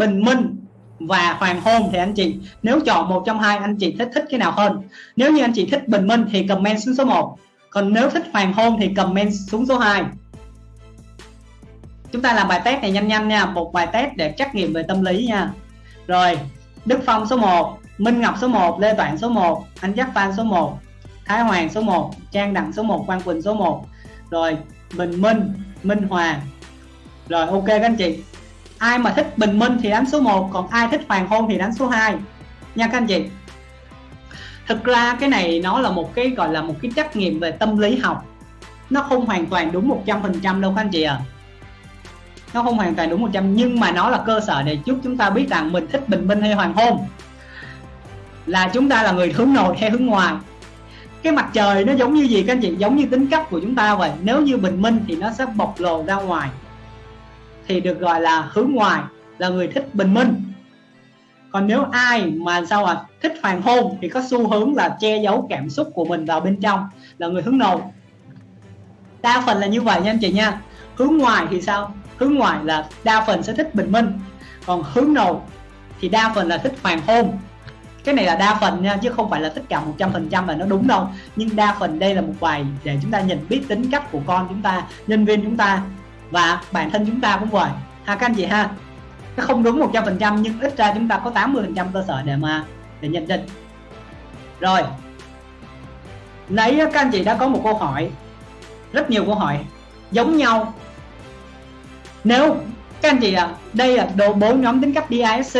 bình minh và hoàng hôn thì anh chị. Nếu chọn một trong hai, anh chị thích thích cái nào hơn? Nếu như anh chị thích bình minh thì comment xuống số 1 còn nếu thích hoàng hôn thì comment xuống số 2 chúng ta làm bài test này nhanh nhanh nha, một bài test để trắc nghiệm về tâm lý nha. Rồi, Đức Phong số 1 Minh Ngọc số 1 Lê Toản số 1 Anh Giác Phan số 1 Thái Hoàng số 1 Trang Đặng số 1 Quang Quỳnh số 1 rồi, Bình Minh Minh Hoàng. Rồi, ok các anh chị ai mà thích bình minh thì đánh số 1 còn ai thích hoàng hôn thì đánh số 2 nha các anh chị. Thực ra cái này nó là một cái, gọi là một cái trắc nghiệm về tâm lý học. Nó không hoàn toàn đúng 100% đâu các anh chị à nó không hoàn toàn đúng 100 nhưng mà nó là cơ sở để giúp chúng ta biết rằng mình thích bình minh hay hoàng hôn. Là chúng ta là người hướng nội hay hướng ngoài. Cái mặt trời nó giống như gì các anh chị? Giống như tính cách của chúng ta vậy. Nếu như bình minh thì nó sẽ bộc lộ ra ngoài thì được gọi là hướng ngoài, là người thích bình minh. Còn nếu ai mà sao à thích hoàng hôn thì có xu hướng là che giấu cảm xúc của mình vào bên trong, là người hướng nội. Đa phần là như vậy nha anh chị nha. Hướng ngoài thì sao? Hướng ngoài là đa phần sẽ thích bình minh, còn hướng nội thì đa phần là thích hoàng hôn. Cái này là đa phần nha, chứ không phải là tất cả 100% là nó đúng đâu. Nhưng đa phần đây là một bài để chúng ta nhận biết tính cách của con chúng ta, nhân viên chúng ta và bản thân chúng ta cũng vậy. Ha các anh chị ha, nó không đúng 100% nhưng ít ra chúng ta có 80% cơ sở để mà, để nhận định. Rồi, nãy các anh chị đã có một câu hỏi, rất nhiều câu hỏi, giống nhau. Nếu các anh chị à đây là đồ bốn nhóm tính cách DISC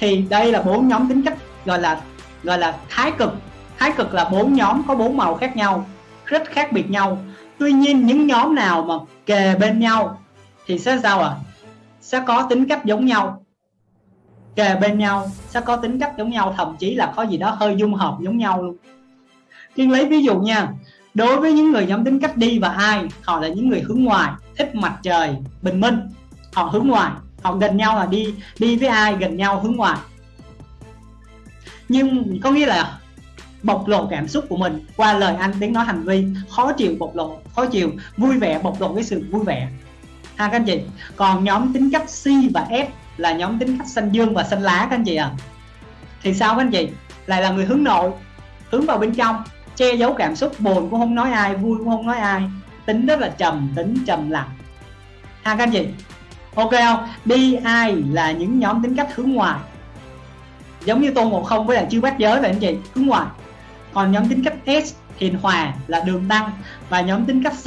thì đây là bốn nhóm tính cách gọi là gọi là thái cực. Thái cực là bốn nhóm có bốn màu khác nhau, rất khác biệt nhau tuy nhiên, những nhóm nào mà kề bên nhau thì sẽ sao ạ? À? sẽ có tính cách giống nhau. Kề bên nhau, sẽ có tính cách giống nhau, thậm chí là có gì đó hơi dung hợp giống nhau luôn. Nhưng lấy ví dụ nha, đối với những người nhóm tính cách đi và ai, họ là những người hướng ngoài thích mặt trời, bình minh. Họ hướng ngoài họ gần nhau là đi đi với ai, gần nhau hướng ngoài nhưng có nghĩa là bộc lộ cảm xúc của mình qua lời ăn tiếng nói hành vi. Khó chịu bộc lộ, khó chịu, vui vẻ bộc lộ cái sự vui vẻ. Ha, các anh chị. Còn nhóm tính cách C và S là nhóm tính cách xanh dương và xanh lá, các anh chị à thì sao, các anh chị? Lại là người hướng nội, hướng vào bên trong, che giấu cảm xúc, buồn cũng không nói ai, vui cũng không nói ai. Tính rất là trầm, tính trầm lặng. Ha, các anh chị? Ok không? Đi ai là những nhóm tính cách hướng ngoài giống như tôn ngộ không với lại chư bát giới vậy, anh chị. Hướng ngoài còn nhóm tính cách S, hiền hòa là đường tăng và nhóm tính cách C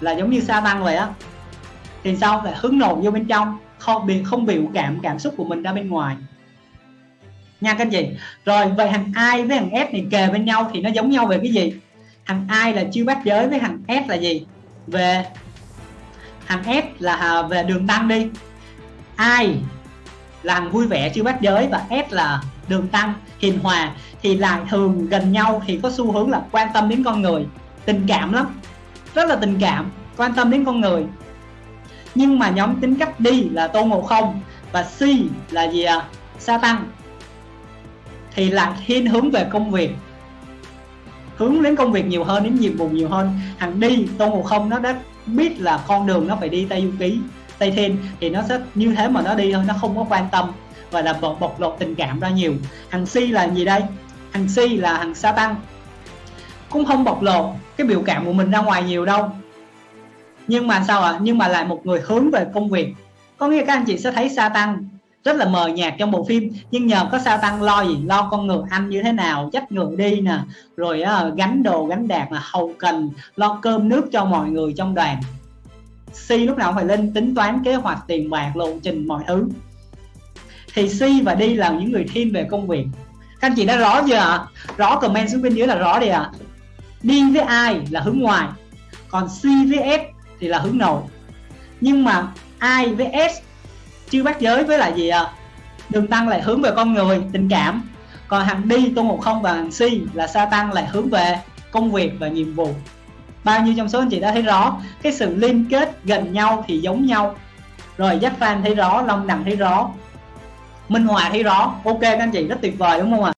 là giống như sa tăng vậy á. Thì sao? Lại hướng nội vô bên trong, không bị, không biểu cảm cảm xúc của mình ra bên ngoài. Nha các anh chị. Rồi vậy thằng ai với thằng S này kề bên nhau thì nó giống nhau về cái gì? Thằng ai là chưa bát giới với thằng S là gì? Về thằng S là à, về đường tăng đi. Ai là hàng vui vẻ chưa bát giới và S là đường tăng hiền hòa thì lại thường gần nhau thì có xu hướng là quan tâm đến con người, tình cảm lắm, rất là tình cảm, quan tâm đến con người. Nhưng mà nhóm tính cách đi là tôn ngộ không và si là gì à sa tăng. Thì lại thiên hướng về công việc, hướng đến công việc nhiều hơn, đến nhiệm vụ nhiều hơn. Thằng đi tôn ngộ không, nó đã biết là con đường nó phải đi tây du ký, tây thiên, thì nó sẽ như thế mà nó đi thôi, nó không có quan tâm và là bộc, bộc lộ tình cảm ra nhiều. Thằng si là gì đây? Thằng si là thằng sa tăng. Cũng không bộc lộ cái biểu cảm của mình ra ngoài nhiều đâu. Nhưng mà sao ạ? À? nhưng mà lại một người hướng về công việc. Có nghĩa các anh chị sẽ thấy sa tăng rất là mờ nhạt trong bộ phim. Nhưng nhờ có sa tăng lo gì? Lo con ngựa ăn như thế nào? Dắt ngựa đi nè. Rồi uh, gánh đồ gánh đạc là hầu cần lo cơm nước cho mọi người trong đoàn. Si lúc nào phải lên tính toán kế hoạch tiền bạc lộ trình mọi thứ thì si và đi là những người thiên về công việc. Các anh chị đã rõ chưa ạ? À? rõ comment xuống bên dưới là rõ đi ạ. À. đi với ai là hướng ngoài, còn C với S thì là hướng nội. Nhưng mà ai với S chưa bắt giới với lại gì à đường tăng lại hướng về con người, tình cảm. Còn hàng đi, tôn ngộ không và hàng si là sa tăng lại hướng về công việc và nhiệm vụ. Bao nhiêu trong số anh chị đã thấy rõ, cái sự liên kết gần nhau thì giống nhau. Rồi giác phan thấy rõ, long đằng thấy rõ minh hòa thấy rõ. Ok các anh chị rất tuyệt vời đúng không ạ?